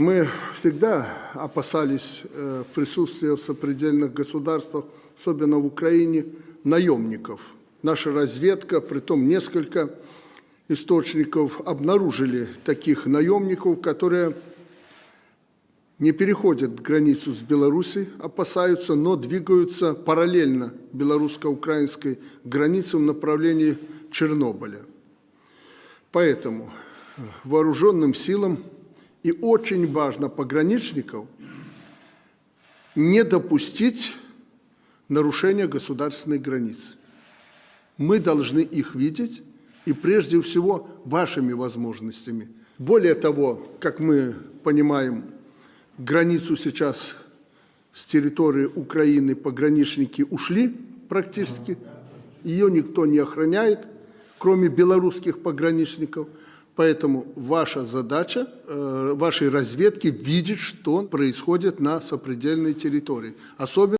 Мы всегда опасались э, присутствия в сопредельных государствах, особенно в Украине, наемников. Наша разведка, притом несколько источников, обнаружили таких наемников, которые не переходят границу с Беларусью, опасаются, но двигаются параллельно белорусско-украинской границе в направлении Чернобыля. Поэтому вооруженным силам и очень важно пограничников не допустить нарушения государственной границы. Мы должны их видеть и прежде всего вашими возможностями. Более того, как мы понимаем, границу сейчас с территории Украины пограничники ушли практически, ее никто не охраняет, кроме белорусских пограничников. Поэтому ваша задача, э, вашей разведки видеть, что происходит на сопредельной территории. Особенно